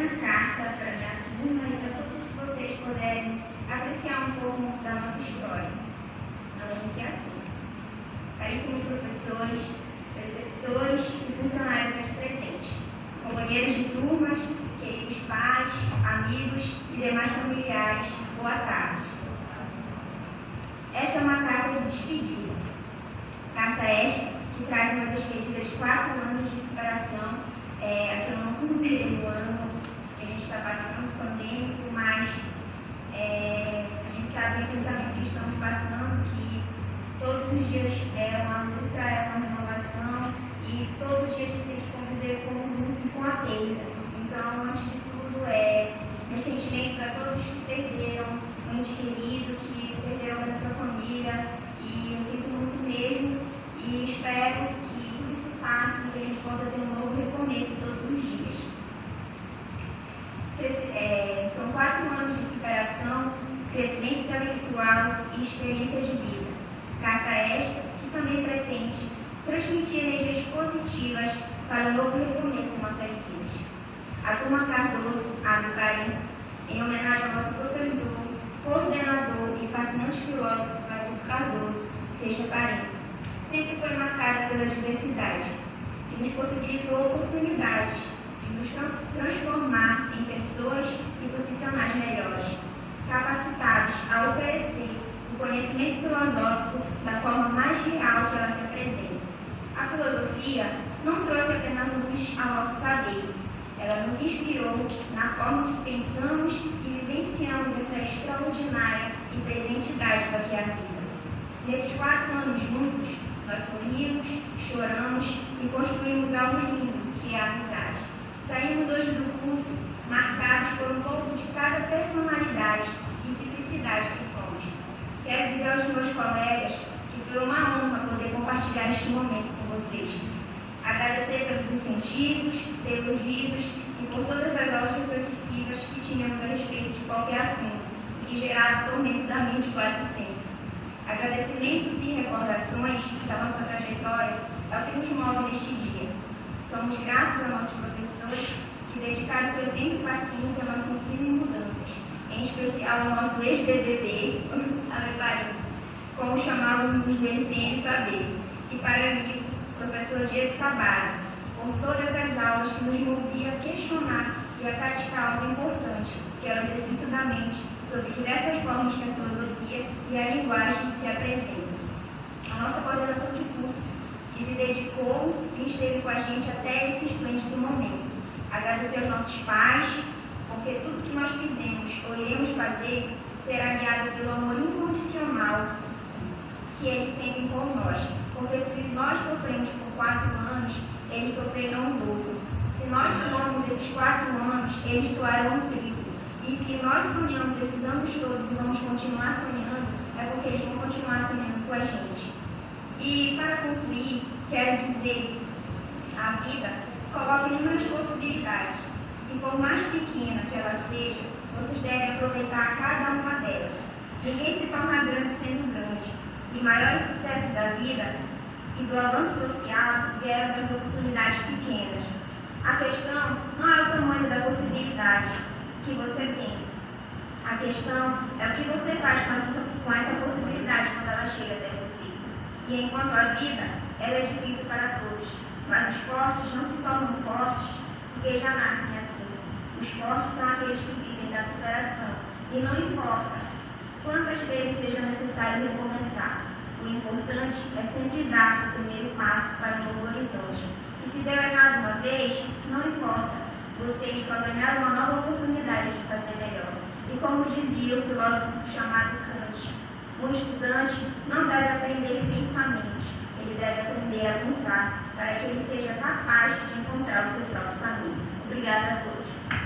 pequena carta para minha turma e para todos vocês poderem apreciar um pouco da nossa história. Ela inicia assim. Caríssimos professores, preceptores e funcionários aqui presentes, companheiros de turmas, queridos pais, amigos e demais familiares, boa tarde. Esta é uma carta de despedida. Carta esta que traz uma despedida de quatro anos de superação, é, que eu não contei no ano gente está passando, pandêmico, mas é, a gente sabe caminho que estamos passando, que todos os dias é uma luta, é uma renovação, e todo dia a gente tem que conviver com o mundo e com a perda. Então, antes de tudo, é, meus sentimentos a todos que perderam um ente querido, que perderam a sua família, e eu sinto muito mesmo, e espero que tudo isso passe que a gente possa ter um novo recomeço todos os dias. É, são quatro anos de superação, crescimento intelectual e experiência de vida. Carta esta que também pretende transmitir energias positivas para um novo recomeço em nossas vidas. A turma Cardoso abre parênteses em homenagem ao nosso professor, coordenador e fascinante filósofo Clarice Cardoso, fecha parênteses. Sempre foi marcada pela diversidade, que nos possibilitou oportunidades de nos transformar em pessoas e profissionais melhores, capacitados a oferecer o conhecimento filosófico da forma mais real que ela se apresenta. A filosofia não trouxe apenas luz ao nosso saber, ela nos inspirou na forma que pensamos e vivenciamos essa extraordinária e presente dádiva que é a vida. Nesses quatro anos juntos, nós sorrimos, choramos e construímos algo lindo, que é a amizade. Saímos hoje do curso marcados por um pouco de cada personalidade e simplicidade que somos. Quero dizer aos meus colegas que foi uma honra poder compartilhar este momento com vocês. Agradecer pelos incentivos, pelos risos e por todas as aulas reflexivas que tínhamos a respeito de qualquer assunto, que gerava tormento da mente quase sempre. Agradecimentos e recordações da nossa trajetória é o que nos move neste dia. Somos gratos aos nossos professores que dedicaram seu tempo e paciência ao nosso ensino e mudanças, em especial ao nosso ex-BBB, parênteses, como chamávamos dele sem ele saber, e para mim, professor Diego Sabara, por todas as aulas que nos movia a questionar e a praticar algo importante, que é o exercício da mente, sobre diversas formas que a filosofia e a linguagem se apresentam. A nossa coordenação de curso, que se dedicou e esteve com a gente até esse esplêndido momento. Agradecer aos nossos pais, porque tudo que nós fizemos ou iremos fazer será guiado pelo amor incondicional que eles sentem por nós. Porque se nós sofremos por quatro anos, eles sofrerão um dobro. Se nós somos esses quatro anos, eles soarão um triplo. E se nós sonhamos esses anos todos e vamos continuar sonhando, é porque eles vão continuar sonhando com a gente. E para concluir, quero dizer, a vida coloca inúmeras possibilidades. E por mais pequena que ela seja, aproveitar cada uma delas. Ninguém se torna grande sendo grande. Os maiores sucessos da vida e do avanço social vieram das oportunidades pequenas. A questão não é o tamanho da possibilidade, que você tem. A questão é o que você faz com essa, com essa possibilidade quando ela chega até você. E enquanto a vida, ela é difícil para todos, mas os fortes não se tornam fortes porque já nascem assim. Os fortes são aqueles que vivem da superação. E não importa quantas vezes seja necessário recomeçar. O importante é sempre dar o primeiro passo para um novo horizonte. E se deu errado uma vez, não importa vocês só ganharam uma nova oportunidade de fazer melhor. E como dizia o filósofo chamado Kant, um estudante não deve aprender pensamentos, ele deve aprender a pensar para que ele seja capaz de encontrar o seu próprio caminho. Obrigada a todos.